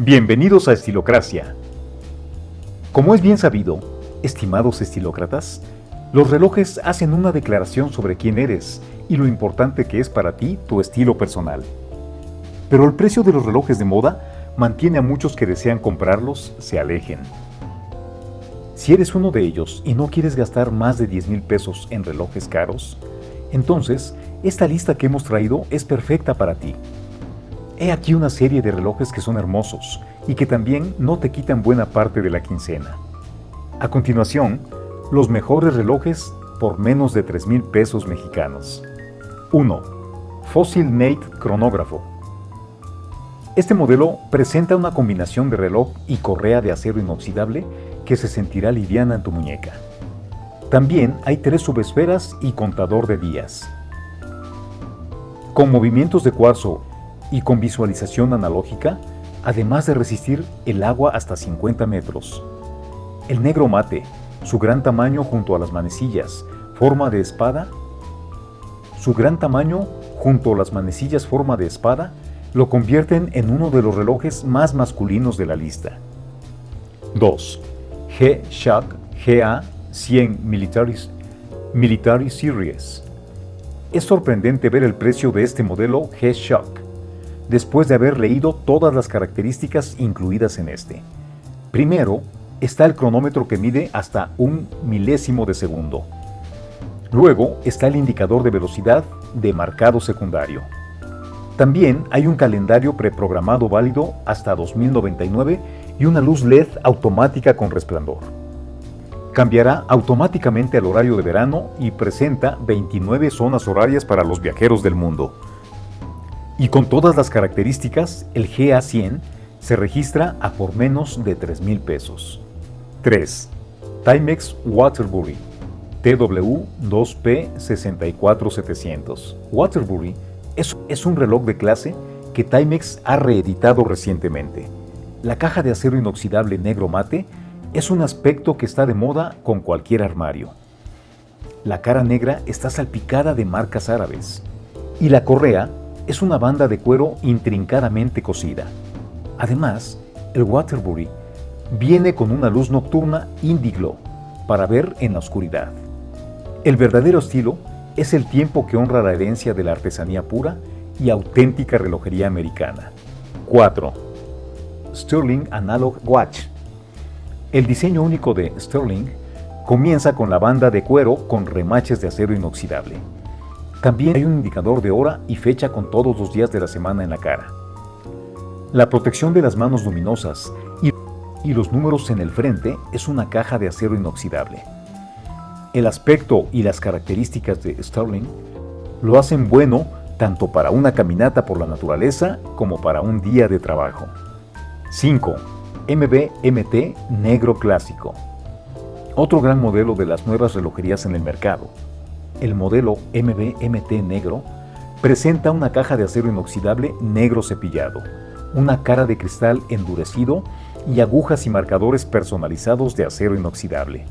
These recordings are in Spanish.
Bienvenidos a Estilocracia. Como es bien sabido, estimados estilócratas, los relojes hacen una declaración sobre quién eres y lo importante que es para ti tu estilo personal. Pero el precio de los relojes de moda mantiene a muchos que desean comprarlos se alejen. Si eres uno de ellos y no quieres gastar más de 10 mil pesos en relojes caros, entonces esta lista que hemos traído es perfecta para ti. He aquí una serie de relojes que son hermosos y que también no te quitan buena parte de la quincena. A continuación, los mejores relojes por menos de 3 mil pesos mexicanos. 1. Fossil Nate Cronógrafo. Este modelo presenta una combinación de reloj y correa de acero inoxidable que se sentirá liviana en tu muñeca. También hay tres subesferas y contador de días. Con movimientos de cuarzo y con visualización analógica, además de resistir el agua hasta 50 metros. El negro mate, su gran tamaño junto a las manecillas, forma de espada, su gran tamaño junto a las manecillas forma de espada, lo convierten en uno de los relojes más masculinos de la lista. 2. G-Shock GA100 Military, Military Series. Es sorprendente ver el precio de este modelo G-Shock después de haber leído todas las características incluidas en este. Primero, está el cronómetro que mide hasta un milésimo de segundo. Luego está el indicador de velocidad de marcado secundario. También hay un calendario preprogramado válido hasta 2099 y una luz LED automática con resplandor. Cambiará automáticamente al horario de verano y presenta 29 zonas horarias para los viajeros del mundo. Y con todas las características, el GA100 se registra a por menos de 3 mil pesos. 3. Timex Waterbury TW2P64700. Waterbury es, es un reloj de clase que Timex ha reeditado recientemente. La caja de acero inoxidable negro mate es un aspecto que está de moda con cualquier armario. La cara negra está salpicada de marcas árabes y la correa es una banda de cuero intrincadamente cosida. Además, el Waterbury viene con una luz nocturna Indiglo para ver en la oscuridad. El verdadero estilo es el tiempo que honra la herencia de la artesanía pura y auténtica relojería americana. 4. Sterling Analog Watch. El diseño único de Sterling comienza con la banda de cuero con remaches de acero inoxidable. También hay un indicador de hora y fecha con todos los días de la semana en la cara. La protección de las manos luminosas y, los números en el frente es una caja de acero inoxidable. El aspecto y las características de Sterling lo hacen bueno tanto para una caminata por la naturaleza como para un día de trabajo. 5. MBMT Negro Clásico. Otro gran modelo de las nuevas relojerías en el mercado el modelo MBMT negro, presenta una caja de acero inoxidable negro cepillado, una cara de cristal endurecido y agujas y marcadores personalizados de acero inoxidable.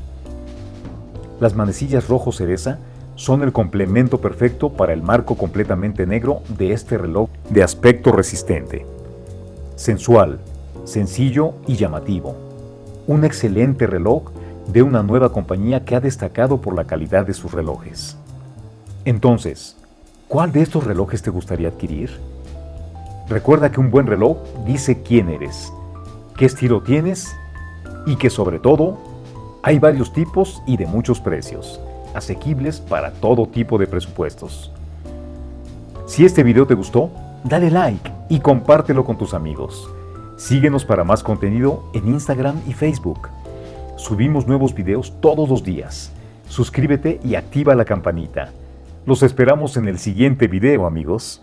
Las manecillas rojo cereza son el complemento perfecto para el marco completamente negro de este reloj de aspecto resistente. Sensual, sencillo y llamativo. Un excelente reloj de una nueva compañía que ha destacado por la calidad de sus relojes. Entonces, ¿cuál de estos relojes te gustaría adquirir? Recuerda que un buen reloj dice quién eres, qué estilo tienes y que sobre todo hay varios tipos y de muchos precios, asequibles para todo tipo de presupuestos. Si este video te gustó, dale like y compártelo con tus amigos. Síguenos para más contenido en Instagram y Facebook. Subimos nuevos videos todos los días. Suscríbete y activa la campanita. Los esperamos en el siguiente video, amigos.